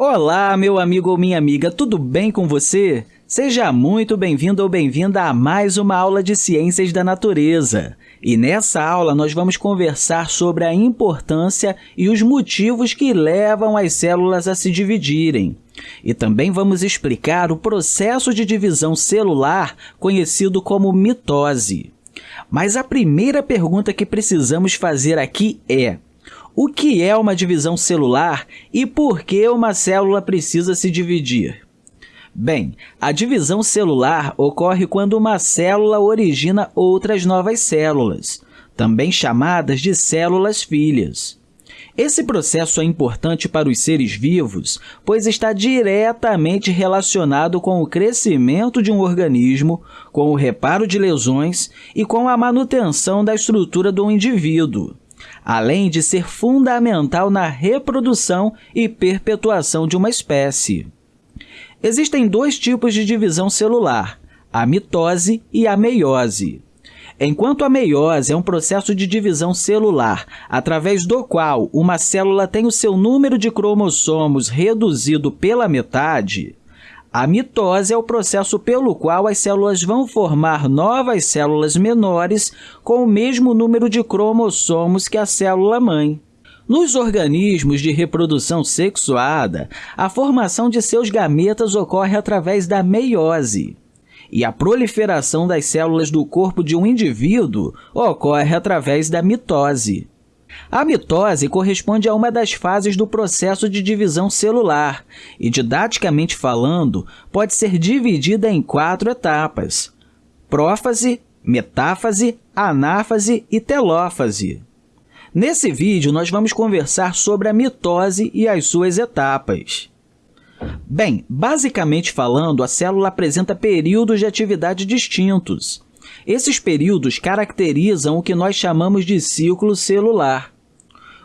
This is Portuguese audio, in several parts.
Olá, meu amigo ou minha amiga, tudo bem com você? Seja muito bem-vindo ou bem-vinda a mais uma aula de Ciências da Natureza. E nessa aula nós vamos conversar sobre a importância e os motivos que levam as células a se dividirem. E também vamos explicar o processo de divisão celular conhecido como mitose. Mas a primeira pergunta que precisamos fazer aqui é o que é uma divisão celular e por que uma célula precisa se dividir? Bem, a divisão celular ocorre quando uma célula origina outras novas células, também chamadas de células filhas. Esse processo é importante para os seres vivos, pois está diretamente relacionado com o crescimento de um organismo, com o reparo de lesões e com a manutenção da estrutura do indivíduo além de ser fundamental na reprodução e perpetuação de uma espécie. Existem dois tipos de divisão celular, a mitose e a meiose. Enquanto a meiose é um processo de divisão celular, através do qual uma célula tem o seu número de cromossomos reduzido pela metade, a mitose é o processo pelo qual as células vão formar novas células menores com o mesmo número de cromossomos que a célula-mãe. Nos organismos de reprodução sexuada, a formação de seus gametas ocorre através da meiose. E a proliferação das células do corpo de um indivíduo ocorre através da mitose. A mitose corresponde a uma das fases do processo de divisão celular e, didaticamente falando, pode ser dividida em quatro etapas: prófase, metáfase, anáfase e telófase. Nesse vídeo, nós vamos conversar sobre a mitose e as suas etapas. Bem, basicamente falando, a célula apresenta períodos de atividade distintos. Esses períodos caracterizam o que nós chamamos de ciclo celular.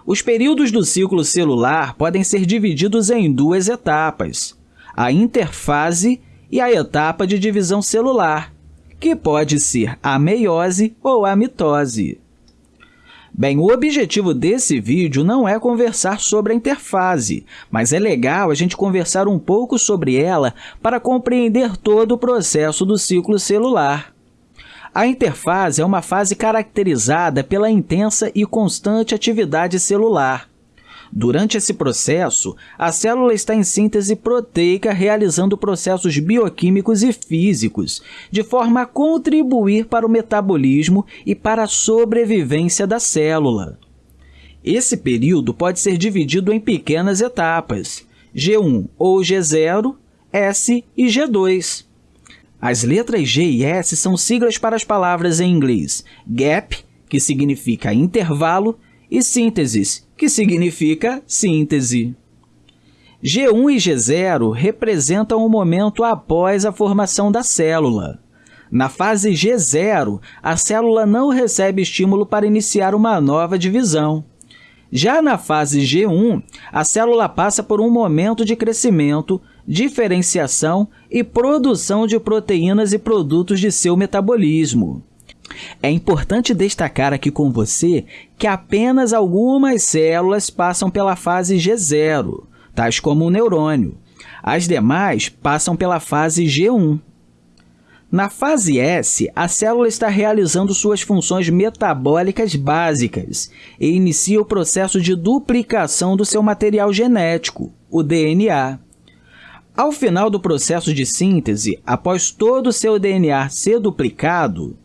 Os períodos do ciclo celular podem ser divididos em duas etapas, a interfase e a etapa de divisão celular, que pode ser a meiose ou a mitose. Bem, o objetivo desse vídeo não é conversar sobre a interfase, mas é legal a gente conversar um pouco sobre ela para compreender todo o processo do ciclo celular. A interfase é uma fase caracterizada pela intensa e constante atividade celular. Durante esse processo, a célula está em síntese proteica, realizando processos bioquímicos e físicos, de forma a contribuir para o metabolismo e para a sobrevivência da célula. Esse período pode ser dividido em pequenas etapas, G1 ou G0, S e G2. As letras G e S são siglas para as palavras em inglês gap, que significa intervalo, e sínteses, que significa síntese. G1 e G0 representam o momento após a formação da célula. Na fase G0, a célula não recebe estímulo para iniciar uma nova divisão. Já na fase G1, a célula passa por um momento de crescimento, diferenciação e produção de proteínas e produtos de seu metabolismo. É importante destacar aqui com você que apenas algumas células passam pela fase G0, tais como o neurônio. As demais passam pela fase G1. Na fase S, a célula está realizando suas funções metabólicas básicas e inicia o processo de duplicação do seu material genético, o DNA. Ao final do processo de síntese, após todo o seu DNA ser duplicado,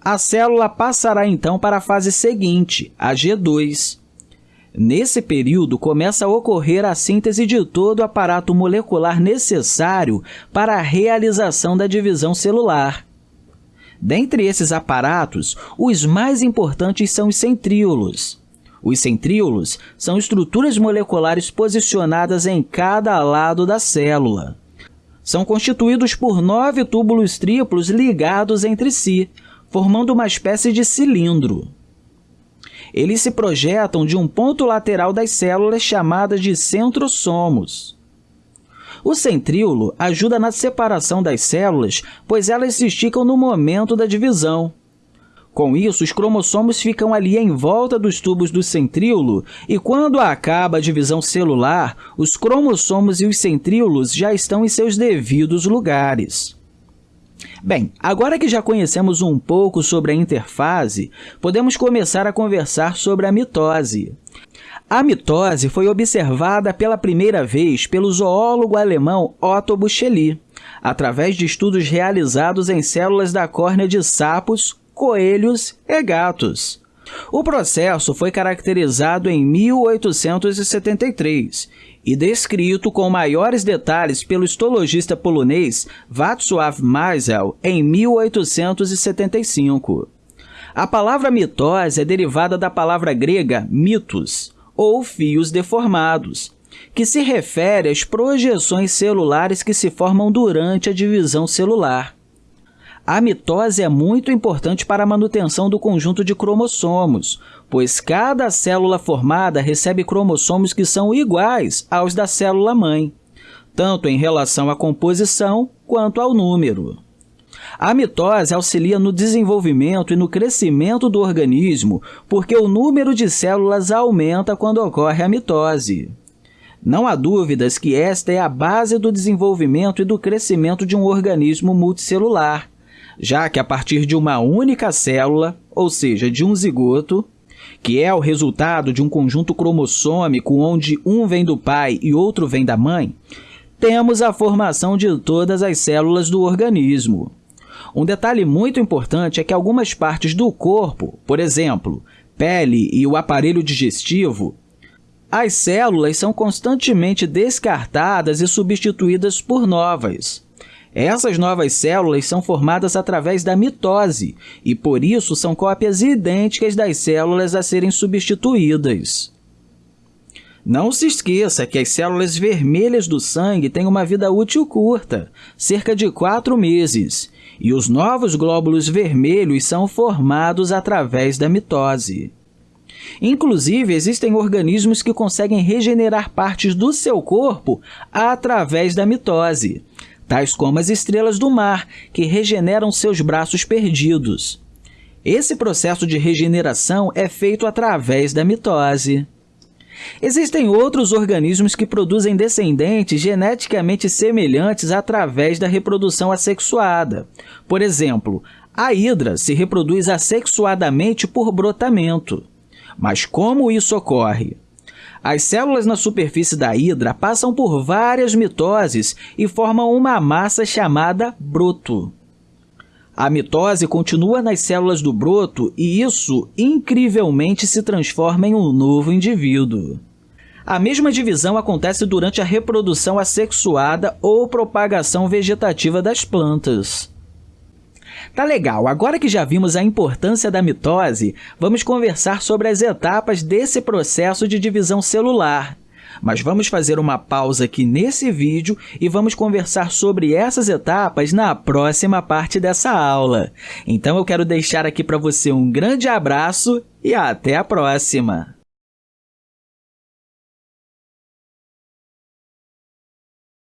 a célula passará então para a fase seguinte, a G2. Nesse período, começa a ocorrer a síntese de todo o aparato molecular necessário para a realização da divisão celular. Dentre esses aparatos, os mais importantes são os centríolos. Os centríolos são estruturas moleculares posicionadas em cada lado da célula. São constituídos por nove túbulos triplos ligados entre si, formando uma espécie de cilindro. Eles se projetam de um ponto lateral das células chamadas de centrosomos. O centríolo ajuda na separação das células, pois elas se esticam no momento da divisão. Com isso, os cromossomos ficam ali em volta dos tubos do centríolo e, quando acaba a divisão celular, os cromossomos e os centríolos já estão em seus devidos lugares. Bem, agora que já conhecemos um pouco sobre a interfase, podemos começar a conversar sobre a mitose. A mitose foi observada pela primeira vez pelo zoólogo alemão Otto Bucheli, através de estudos realizados em células da córnea de sapos, coelhos e gatos. O processo foi caracterizado em 1873 e descrito com maiores detalhes pelo histologista polonês Václav Maisel em 1875. A palavra mitose é derivada da palavra grega mitos, ou fios deformados, que se refere às projeções celulares que se formam durante a divisão celular. A mitose é muito importante para a manutenção do conjunto de cromossomos, pois cada célula formada recebe cromossomos que são iguais aos da célula-mãe, tanto em relação à composição quanto ao número. A mitose auxilia no desenvolvimento e no crescimento do organismo, porque o número de células aumenta quando ocorre a mitose. Não há dúvidas que esta é a base do desenvolvimento e do crescimento de um organismo multicelular, já que a partir de uma única célula, ou seja, de um zigoto, que é o resultado de um conjunto cromossômico onde um vem do pai e outro vem da mãe, temos a formação de todas as células do organismo. Um detalhe muito importante é que algumas partes do corpo, por exemplo, pele e o aparelho digestivo, as células são constantemente descartadas e substituídas por novas. Essas novas células são formadas através da mitose e, por isso, são cópias idênticas das células a serem substituídas. Não se esqueça que as células vermelhas do sangue têm uma vida útil curta, cerca de 4 meses, e os novos glóbulos vermelhos são formados através da mitose. Inclusive, existem organismos que conseguem regenerar partes do seu corpo através da mitose, tais como as estrelas do mar, que regeneram seus braços perdidos. Esse processo de regeneração é feito através da mitose. Existem outros organismos que produzem descendentes geneticamente semelhantes através da reprodução assexuada. Por exemplo, a hidra se reproduz assexuadamente por brotamento. Mas como isso ocorre? As células na superfície da hidra passam por várias mitoses e formam uma massa chamada broto. A mitose continua nas células do broto e isso, incrivelmente, se transforma em um novo indivíduo. A mesma divisão acontece durante a reprodução assexuada ou propagação vegetativa das plantas. Tá legal, agora que já vimos a importância da mitose, vamos conversar sobre as etapas desse processo de divisão celular. Mas vamos fazer uma pausa aqui nesse vídeo e vamos conversar sobre essas etapas na próxima parte dessa aula. Então, eu quero deixar aqui para você um grande abraço e até a próxima!